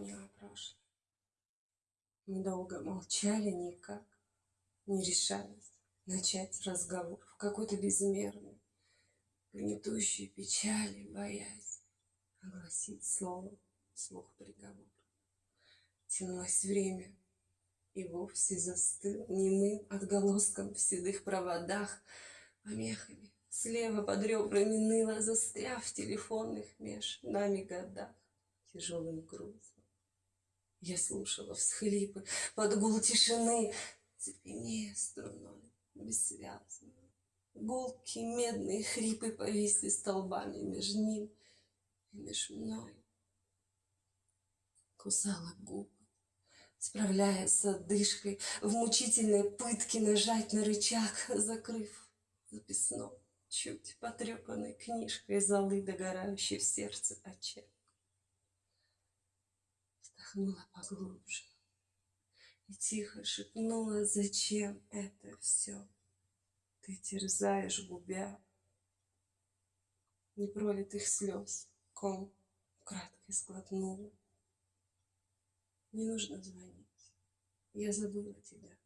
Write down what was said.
звонила прошлое. Мы долго молчали никак, не решаясь начать разговор в какой-то безмерной, гнетущей печали, боясь огласить словом слух приговор. Тянулось время, и вовсе застыл немым отголоском в седых проводах, помехами слева под ребрами ныло, застряв в телефонных меж нами годах тяжелым грузом. Я слушала всхлипы под гул тишины, цепенея струной бессвязно. Гулкие медные хрипы повисли столбами меж ним и меж мной. Кусала губы, справляясь с одышкой, в мучительной пытке нажать на рычаг, закрыв записной, чуть потрепанной книжкой золы, догорающей в сердце очаг. Вздохнула поглубже и тихо шепнула, зачем это все ты терзаешь, губя непролитых слез, ком краткой сглотнула. Не нужно звонить, я забыла тебя.